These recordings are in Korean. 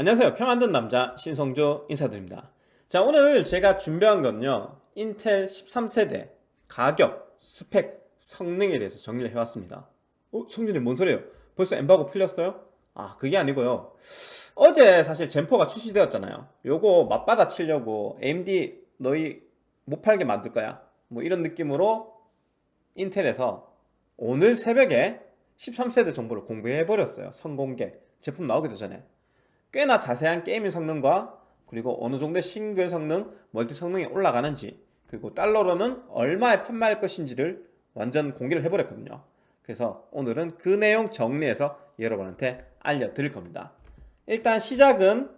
안녕하세요. 평안든 남자 신성조 인사드립니다. 자 오늘 제가 준비한 건요. 인텔 13세대 가격, 스펙, 성능에 대해서 정리를 해왔습니다. 어? 성준님 뭔 소리예요? 벌써 엠바고 풀렸어요? 아 그게 아니고요. 어제 사실 젠포가 출시되었잖아요. 요거 맞받아 치려고 AMD 너희 못 팔게 만들 거야. 뭐 이런 느낌으로 인텔에서 오늘 새벽에 13세대 정보를 공개해 버렸어요. 선공개 제품 나오기도 전에 꽤나 자세한 gaming 성능과 그리고 어느 정도의 싱글 성능, 멀티 성능이 올라가는지 그리고 달러로는 얼마에 판매할 것인지를 완전 공개를 해버렸거든요. 그래서 오늘은 그 내용 정리해서 여러분한테 알려드릴 겁니다. 일단 시작은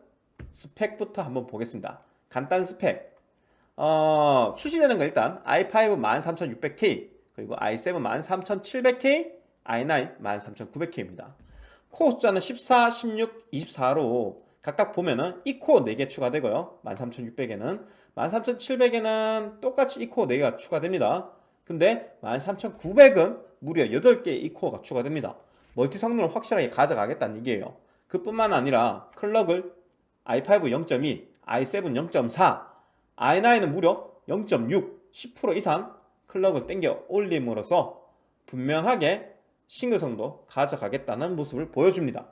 스펙부터 한번 보겠습니다. 간단 스펙. 어, 출시되는 거 일단 i5 13600K 그리고 i7 13700K i9 13900K입니다 코어 숫자는 14, 16, 24로 각각 보면은 E 코어 4개 추가되고요. 13600에는 13700에는 똑같이 E 코어 4개가 추가됩니다. 근데 13900은 무려 8개의 E 코어가 추가됩니다. 멀티 성능을 확실하게 가져가겠다는 얘기예요. 그뿐만 아니라 clock을 i5 0.2, i7 0.4, i9은 무려 0.6, 10% 이상 클럭을 땡겨 올림으로써 분명하게 싱글성도 가져가겠다는 모습을 보여줍니다.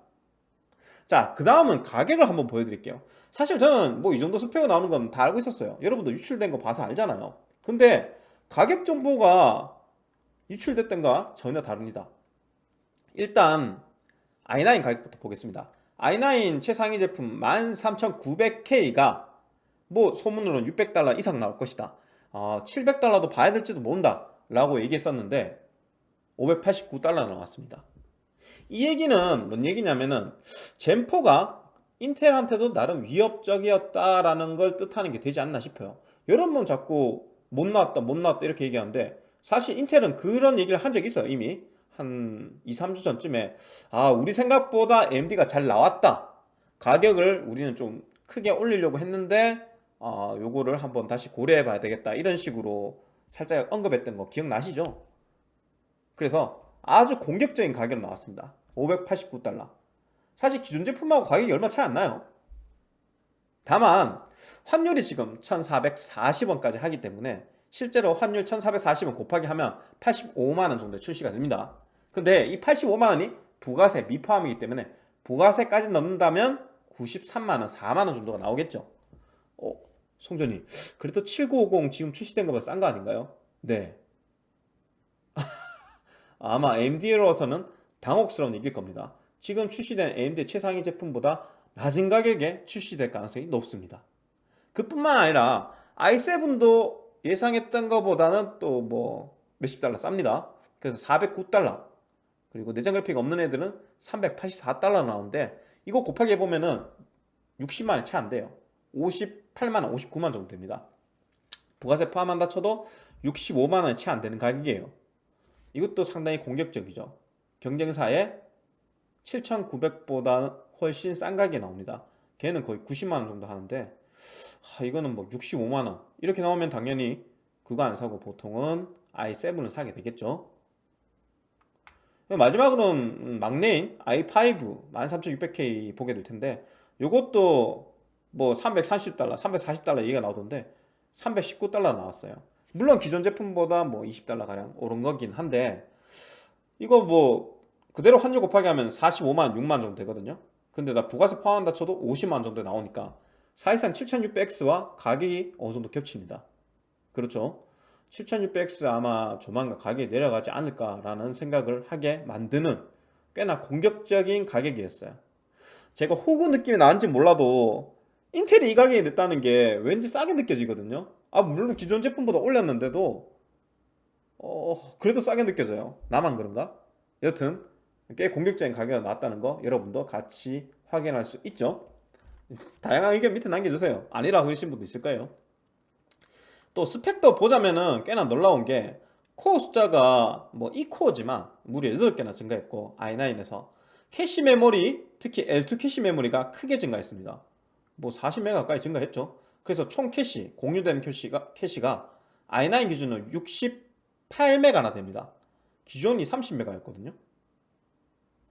자 그 다음은 가격을 한번 보여드릴게요. 사실 저는 뭐 이 정도 스펙이 나오는 건 다 알고 있었어요. 여러분도 유출된 거 봐서 알잖아요. 근데 가격 정보가 유출됐던가 전혀 다릅니다. 일단 i9 가격부터 보겠습니다. i9 최상위 제품 13900K가 뭐 소문으로는 600달러 이상 나올 것이다. 어, 700달러도 봐야 될지도 모른다 라고 얘기했었는데 589달러 나왔습니다. 이 얘기는 뭔 얘기냐면은 젠포가 인텔한테도 나름 위협적이었다라는 걸 뜻하는 게 되지 않나 싶어요. 여러 번 자꾸 못 나왔다 못 나왔다 이렇게 얘기하는데 사실 인텔은 그런 얘기를 한 적이 있어요 이미. 한 2, 3주 전쯤에 아 우리 생각보다 AMD가 잘 나왔다. 가격을 우리는 좀 크게 올리려고 했는데 아 요거를 한번 다시 고려해 봐야 되겠다. 이런 식으로 살짝 언급했던 거 기억나시죠? 그래서 아주 공격적인 가격으로 나왔습니다. 589달러. 사실 기존 제품하고 가격이 얼마 차이 안 나요. 다만 환율이 지금 1440원까지 하기 때문에 실제로 환율 1440원 곱하기 하면 85만원 정도 출시가 됩니다. 근데 이 85만원이 부가세 미포함이기 때문에 부가세까지 넣는다면 93만원 4만원 정도가 나오겠죠. 어, 송전이. 그래도 7950 지금 출시된 것보다 싼 거 아닌가요? 네 아마 AMD로서는 당혹스러운 얘기일 겁니다. 지금 출시된 AMD 최상위 제품보다 낮은 가격에 출시될 가능성이 높습니다. 그뿐만 아니라 i7도 예상했던 것보다는 또 뭐 몇십 달러 쌉니다. 그래서 409달러. 그리고 내장 그래픽 없는 애들은 384달러 나오는데 이거 곱하기 해보면은 60만원 채 안 돼요. 58만원 59만원 정도 됩니다. 부가세 포함한다 쳐도 65만원 채 안 되는 가격이에요 이것도 상당히 공격적이죠. 경쟁사에 7,900보다 훨씬 싼 가격에 나옵니다. 걔는 거의 90만원 정도 하는데 하, 이거는 뭐 65만원. 이렇게 나오면 당연히 그거 안 사고 보통은 i7을 사게 되겠죠. 마지막으로는 막내인 i5 13600K 보게 될 텐데 이것도 뭐 330달러 340달러 얘기가 나오던데 319달러 나왔어요 물론 기존 제품보다 뭐 20달러 가량 오른 거긴 한데 이거 뭐 그대로 환율 곱하기 하면 45만 6만 정도 되거든요. 근데 나 부가세 포함한다 쳐도 50만 정도 나오니까 사실상 7600X와 가격이 어느 정도 겹칩니다. 그렇죠? 7600X 아마 조만간 가격이 내려가지 않을까라는 생각을 하게 만드는 꽤나 공격적인 가격이었어요. 제가 호구 느낌이 나는지 몰라도 인텔이 이 가격에 냈다는 게 왠지 싸게 느껴지거든요 아 물론 기존 제품보다 올렸는데도 어 그래도 싸게 느껴져요. 나만 그런가? 여튼 꽤 공격적인 가격이 나왔다는 거 여러분도 같이 확인할 수 있죠? 다양한 의견 밑에 남겨주세요. 아니라 그러신 분도 있을 거예요. 또 스펙도 보자면은 꽤나 놀라운 게 코어 숫자가 뭐 E 코어지만 무려 8개나 증가했고 i9에서. 캐시 메모리 특히 L2 캐시 메모리가 크게 증가했습니다. 뭐 40메가 가까이 증가했죠 그래서 총 캐시, 공유되는 캐시가, 캐시가 i9 기준으로 68메가나 됩니다. 기존이 30메가였거든요.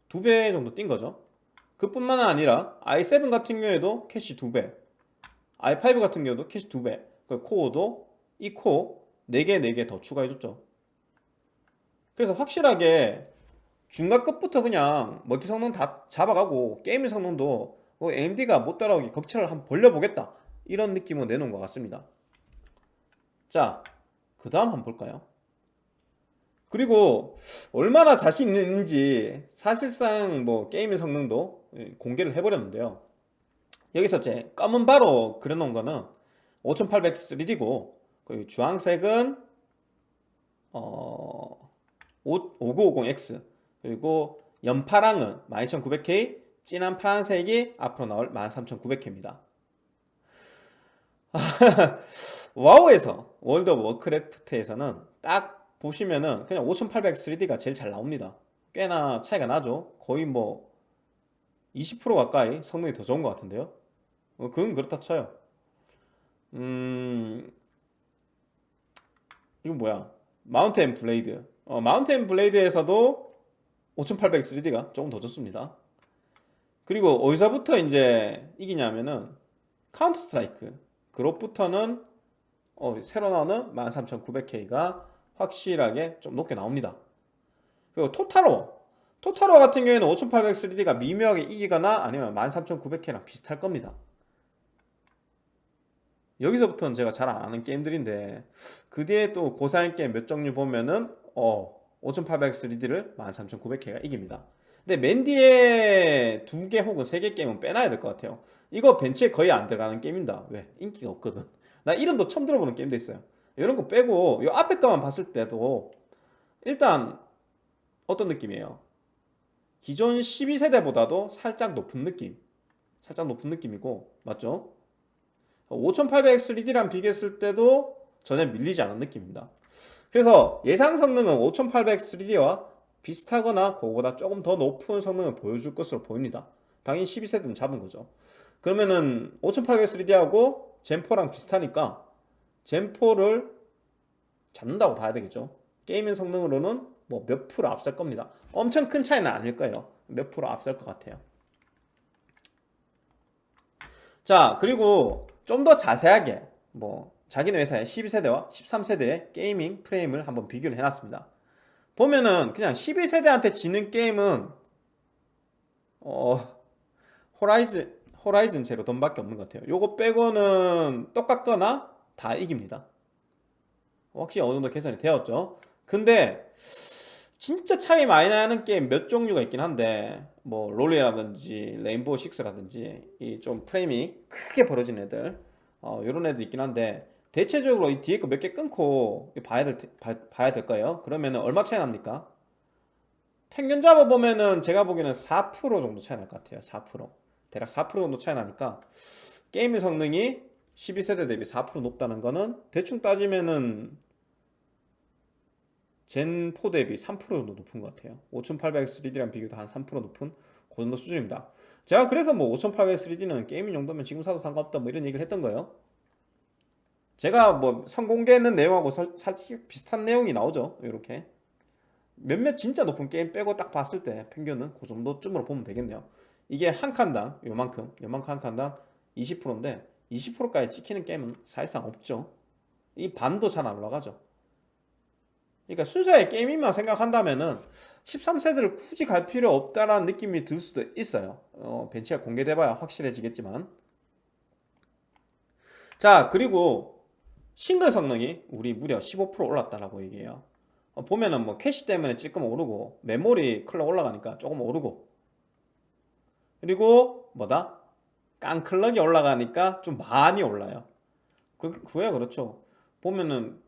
두 배 정도 뛴 거죠. 그뿐만 아니라 i7 같은 경우에도 캐시 2배 i5 같은 경우도 캐시 2배 그 코어도 E 코어 4개 4개 더 추가해줬죠. 그래서 확실하게 중간급부터 그냥 멀티 성능 다 잡아가고 게임 성능도 뭐 AMD가 못 따라오기 격차를 한번 벌려보겠다 이런 느낌을 내놓은 것 같습니다. 자 그 다음 한번 볼까요? 그리고 얼마나 자신 있는지 사실상 뭐 게임의 성능도 공개를 해버렸는데요. 여기서 제 검은 바로 그려놓은 거는 5800 3D고 그 주황색은 어 5950X 그리고 연파랑은 12900K 진한 파란색이 앞으로 나올 13900K입니다 WoW에서 World of Warcraft에서는 딱 보시면은 그냥 5800 3D가 제일 잘 나옵니다. 꽤나 차이가 나죠. 거의 뭐 20% 가까이 성능이 더 좋은 것 같은데요. 어, 그건 그렇다 쳐요. 음 이거 뭐야? Mount & Blade 어, Mount & Blade에서도 5800 3D가 조금 더 좋습니다. 그리고 어디서부터 이제 이기냐면은 Counter-Strike 글옵부터는 어, 새로 나오는 13900K가 확실하게 좀 높게 나옵니다. 그리고 Total War Total War 같은 경우에는 5800 3D가 미묘하게 이기거나 아니면 13900K랑 비슷할 겁니다. 여기서부터는 제가 잘 안 하는 게임들인데 그 뒤에 또 고사양 게임 몇 종류 보면은 어 5800 3D를 13900K가 이깁니다. 근데 맨 뒤에 두 개 혹은 세 개 게임은 빼놔야 될 것 같아요. 이거 벤치에 거의 안 들어가는 게임입니다. 왜? 인기가 없거든. 나 이름도 처음 들어보는 게임도 있어요. 이런 거 빼고 이 앞에 거만 봤을 때도 일단 어떤 느낌이에요? 기존 12세대보다도 살짝 높은 느낌. 살짝 높은 느낌이고 맞죠? 5800 3D랑 비교했을 때도 전혀 밀리지 않은 느낌입니다 그래서 예상 성능은 5800 3D와 비슷하거나 그거보다 조금 더 높은 성능을 보여줄 것으로 보입니다. 당연히 12세대는 잡은 거죠. 그러면은 5800 3D하고 젠4랑 비슷하니까 젠4를 잡는다고 봐야 되겠죠. 게이밍 성능으로는 뭐 몇 프로 앞설 겁니다. 엄청 큰 차이는 아닐 거예요. 몇 프로 앞설 것 같아요. 자 그리고 좀 더 자세하게 뭐 자기네 회사의 12세대와 13세대의 gaming 프레임을 한번 비교를 해놨습니다. 보면은 그냥 12세대한테 지는 게임은 어 Horizon Horizon Zero Dawn밖에 없는 것 같아요. 요거 빼고는 똑같거나 다 이깁니다. 확실히 어느 정도 개선이 되었죠. 근데 진짜 차이 많이 나는 게임 몇 종류가 있긴 한데 뭐 롤이라든지 Rainbow 6라든지 이 좀 프레임이 크게 벌어진 애들 어, 요런 애들 있긴 한데 대체적으로 이 뒤에 거 몇 개 끊고 봐야 될 봐, 봐야 될까요? 그러면은 얼마 차이 납니까? 평균 잡아보면은 제가 보기에는 4% 정도 차이 날 것 같아요. 4% 대략 4% 정도 차이 나니까 게임의 성능이 12세대 대비 4% 높다는 거는 대충 따지면은 젠4 대비 3% 정도 높은 것 같아요. 5800 3D랑 비교도 한 3% 높은 그 정도 수준입니다. 제가 그래서 뭐 5800 3D는 게이밍 정도면 지금 사도 상관없다 뭐 이런 얘기를 했던 거예요 제가 뭐 선공개했는 내용하고 살짝 비슷한 내용이 나오죠. 이렇게. 몇몇 진짜 높은 게임 빼고 딱 봤을 때 평균은 그 정도쯤으로 보면 되겠네요. 이게 한 칸당 요만큼 요만큼 한 칸당 20%인데 20%까지 찍히는 게임은 사실상 없죠. 이 반도 잘 안 올라가죠. 그러니까 순수하게 게임만 생각한다면은 13세대를 굳이 갈 필요 없다라는 느낌이 들 수도 있어요. 어, 벤치가 공개돼봐야 확실해지겠지만. 자 그리고 싱글 성능이 우리 무려 15% 올랐다라고 얘기해요. 어, 보면은 뭐 캐시 때문에 조금 오르고 메모리 clock 올라가니까 조금 오르고. 그리고 뭐다? 깡clock이 올라가니까 좀 많이 올라요. 그, 그야 그렇죠. 보면은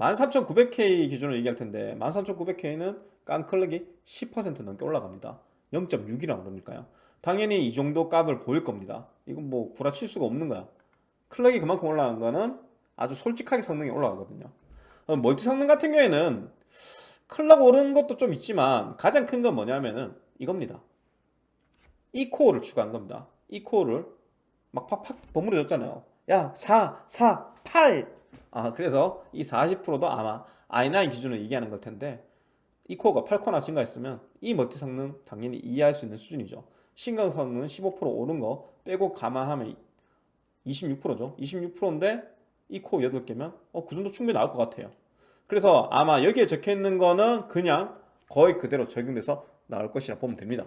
13900K 기준으로 얘기할 텐데 13900K는 깡클럭이 10% 넘게 올라갑니다. 0.6이라고 그러니까요. 당연히 이 정도 값을 보일 겁니다. 이건 뭐 구라칠 수가 없는 거야. 클럭이 그만큼 올라간 거는 아주 솔직하게 성능이 올라가거든요. 멀티 성능 같은 경우에는 클럭 오르는 것도 좀 있지만 가장 큰 건 뭐냐면은 이겁니다. 이 코어를 추가한 겁니다. 이 코어를 막 팍팍 버무려졌잖아요. 야 4, 4, 8 아, 그래서 이 40%도 아마 i9 기준으로 얘기하는 걸 텐데 이 코어가 8코어나 증가했으면 이 멀티 성능 당연히 이해할 수 있는 수준이죠. 신강성능 15% 오른 거 빼고 감안하면 26%죠. 26%인데 이 코어 8개면 어, 그 정도 충분히 나올 것 같아요. 그래서 아마 여기에 적혀 있는 거는 그냥 거의 그대로 적용돼서 나올 것이라 보면 됩니다.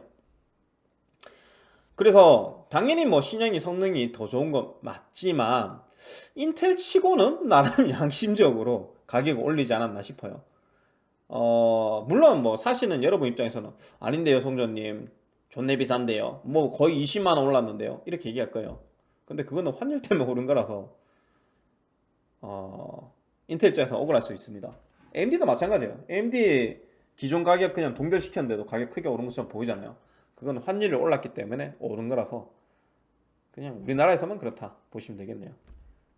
그래서 당연히 뭐 신형이 성능이 더 좋은 건 맞지만 인텔 치고는 나름 양심적으로 가격을 올리지 않았나 싶어요. 어, 물론 뭐 사실은 여러분 입장에서는 아닌데요, 송전님. 존내 비싼데요. 뭐 거의 20만 원 올랐는데요. 이렇게 얘기할 거예요. 근데 그거는 환율 때문에 오른 거라서 어, 인텔 입장에서 억울할 수 있습니다. AMD도 마찬가지예요. AMD 기존 가격 그냥 동결시켰는데도 가격 크게 오른 것처럼 보이잖아요. 그건 환율이 올랐기 때문에 오른 거라서 그냥 우리나라에서만 그렇다 보시면 되겠네요.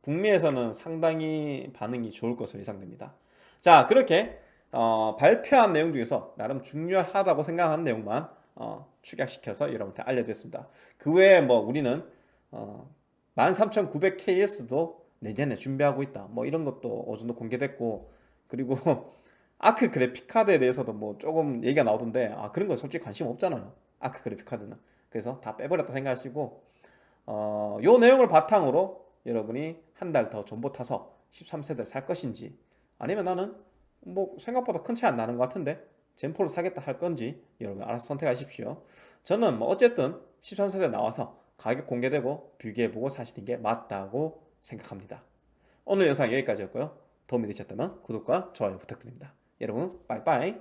북미에서는 상당히 반응이 좋을 것으로 예상됩니다. 자, 그렇게 어, 발표한 내용 중에서 나름 중요하다고 생각하는 내용만 어, 축약시켜서 여러분한테 알려드렸습니다. 그 외에 뭐 우리는 어, 13900KS도 내년에 준비하고 있다. 뭐 이런 것도 어느 정도 공개됐고 그리고 아크 그래픽 카드에 대해서도 뭐 조금 얘기가 나오던데 아 그런 건 솔직히 관심 없잖아요. 아크 그래픽 카드는 그래서 다 빼버렸다 생각하시고 어, 요 내용을 바탕으로 여러분이 한 달 더 존버 타서 13세대 살 것인지 아니면 나는 뭐 생각보다 큰 차이 안 나는 것 같은데 젠포를 사겠다 할 건지 여러분 알아서 선택하십시오. 저는 뭐 어쨌든 13세대 나와서 가격 공개되고 비교해보고 사시는 게 맞다고 생각합니다. 오늘 영상 여기까지였고요. 도움이 되셨다면 구독과 좋아요 부탁드립니다. 여러분 빠이빠이